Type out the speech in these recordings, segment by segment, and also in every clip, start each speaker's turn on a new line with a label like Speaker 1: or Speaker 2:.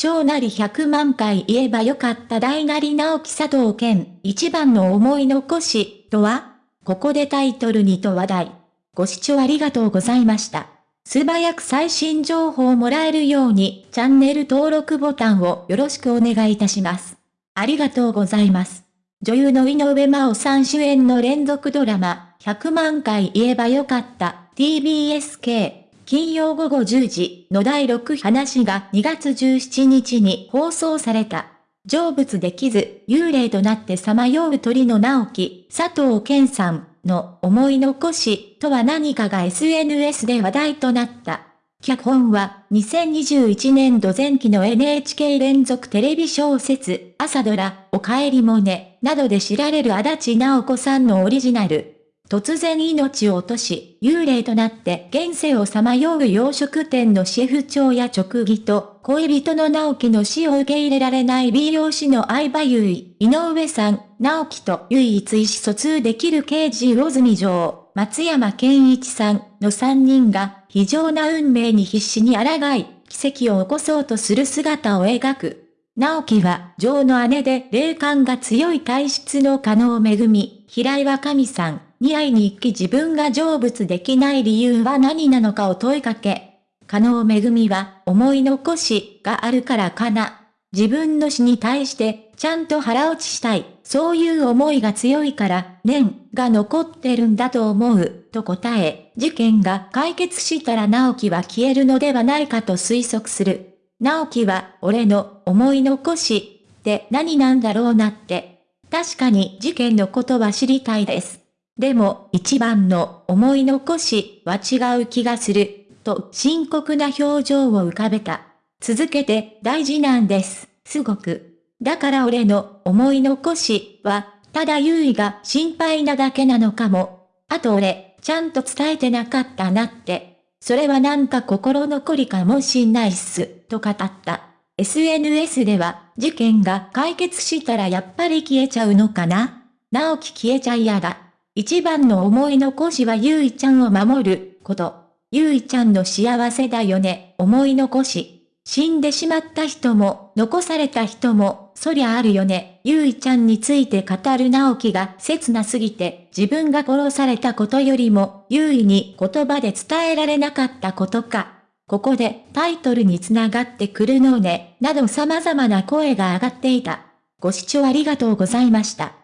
Speaker 1: 小なり100万回言えばよかった大なり直樹佐藤健、一番の思い残し、とはここでタイトルにと話題。ご視聴ありがとうございました。素早く最新情報をもらえるように、チャンネル登録ボタンをよろしくお願いいたします。ありがとうございます。女優の井上真央さん主演の連続ドラマ、100万回言えばよかった、TBSK。金曜午後10時の第6話が2月17日に放送された。成仏できず、幽霊となってさまよう鳥の直樹、佐藤健さんの思い残しとは何かが SNS で話題となった。脚本は2021年度前期の NHK 連続テレビ小説朝ドラおかえりもねなどで知られる足立直子さんのオリジナル。突然命を落とし、幽霊となって現世をさまよう洋食店のシェフ長や直義と、恋人の直樹の死を受け入れられない美容師の相葉優衣、井上さん、直樹と唯一意思疎通できる刑事魚住城、松山健一さんの3人が、非常な運命に必死に抗い、奇跡を起こそうとする姿を描く。直樹は、女王の姉で霊感が強い体質の加納恵み、平岩神さん、に会いに行き自分が成仏できない理由は何なのかを問いかけ。加納めぐみは思い残しがあるからかな。自分の死に対してちゃんと腹落ちしたい。そういう思いが強いから念が残ってるんだと思う。と答え、事件が解決したら直樹は消えるのではないかと推測する。直樹は俺の思い残しって何なんだろうなって。確かに事件のことは知りたいです。でも一番の思い残しは違う気がする、と深刻な表情を浮かべた。続けて大事なんです、すごく。だから俺の思い残しは、ただ優位が心配なだけなのかも。あと俺、ちゃんと伝えてなかったなって。それはなんか心残りかもしんないっす、と語った。SNS では、事件が解決したらやっぱり消えちゃうのかな直樹消えちゃ嫌だ。一番の思い残しはゆいちゃんを守ること。ゆいちゃんの幸せだよね、思い残し。死んでしまった人も、残された人も、そりゃあるよね。ゆいちゃんについて語る直樹が切なすぎて、自分が殺されたことよりも、優位に言葉で伝えられなかったことか。ここでタイトルにつながってくるのね、など様々な声が上がっていた。ご視聴ありがとうございました。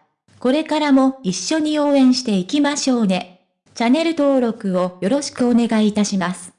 Speaker 1: これからも一緒に応援していきましょうね。チャンネル登録をよろしくお願いいたします。